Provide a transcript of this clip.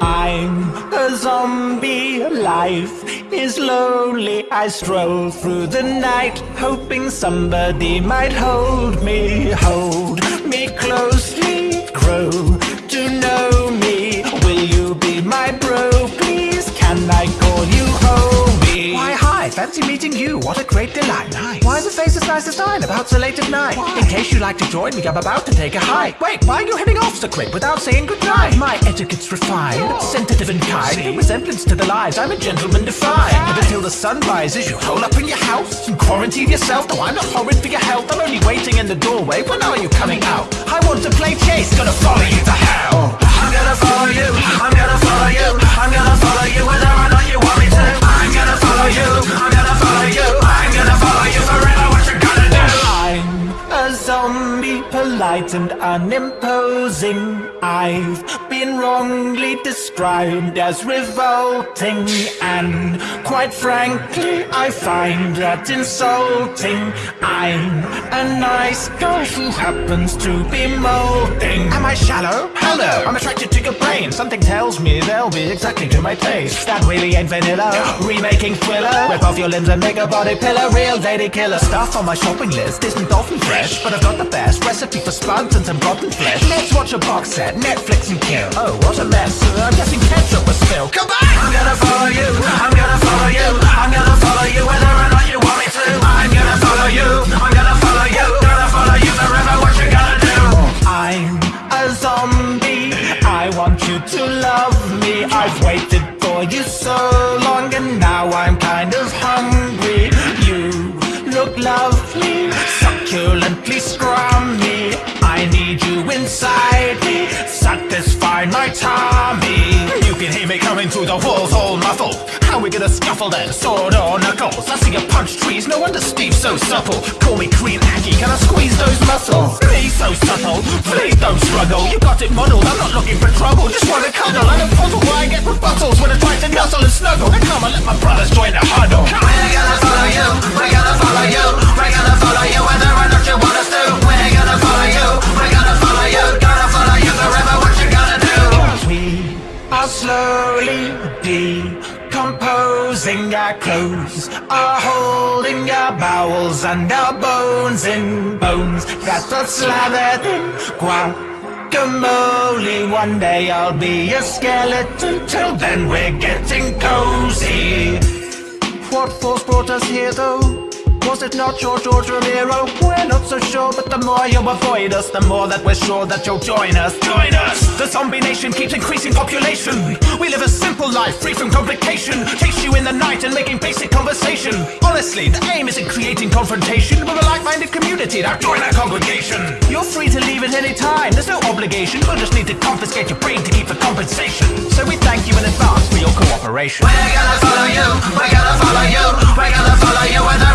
I'm a zombie, life is lonely. I stroll through the night, hoping somebody might hold me, hold me closely, fancy meeting you. What a great delight. Nice. Why the face as nice as mine about so late at night? Why? In case you'd like to join me, I'm about to take a hike. Wait, why are you heading off so quick without saying goodnight? My etiquette's refined, sensitive and kind. See? In resemblance to the lives I'm a gentleman defined. But until the sun rises, you hole up in your house and quarantine yourself. No, I'm not horrid for your health. I'm only waiting in the doorway. When are you coming out? I want to play chase, gonna follow you to hell. I'm gonna follow you. I'm gonna follow you. I'm gonna zombie, polite and unimposing. I've been wrongly described as revolting, and quite frankly, I find that insulting. I'm a nice girl who happens to be molding. Am I shallow? Hello! I'm attracted to your brain. Something tells me exactly to my taste. That really ain't vanilla. Remaking thriller. Rip off your limbs and make a body pillar. Real lady killer stuff on my shopping list isn't often fresh, but I've got the best recipe for spuds and some rotten flesh. Let's watch a box set, Netflix and kill. Oh, what a mess! I'm guessing ketchup was spilled. Come back! I'm gonna follow you. I'm gonna follow you. I'm gonna follow you I've waited for you so long, and now I'm kind of hungry. You look lovely, succulently scrummy. I need you inside me, satisfy my tummy. You can hear me coming through the walls all muffled How we gonna scuffle then, sword or knuckles? I see you punch trees, no wonder Steve's so supple Call me Korean Aggie, can I squeeze those muscles? Me so subtle, please don't struggle You got it not looking for trouble Just wanna cuddle, and a puzzle why I get rebuttals When I try to nuzzle and snuggle And come and let my brothers join the huddle. We're gonna follow you, we're gonna follow you. We're gonna follow you whether or not you want us to We're gonna follow you, we're gonna follow you. Gonna follow you forever, what you gonna do? We are slowly decomposing our clothes, are holding our bowels and our bones in bones. That are slathered in guacamole. One day I'll be a skeleton, till then we're getting cozy. What force brought us here though? Was it not your George Romero? We're not so sure, but the more you avoid us, the more that we're sure that you'll join us. Join us! The zombie nation keeps increasing population. We live a simple life, free from complication. Chase you in the night and making basic conversation. Honestly, the aim isn't creating confrontation, but a like-minded community. Now join our congregation. You're free to leave at any time. There's no obligation. We'll just need to confiscate your brain to keep the compensation. So we thank you in advance for your cooperation. We're gonna follow you, we're gonna follow you, we're gonna follow you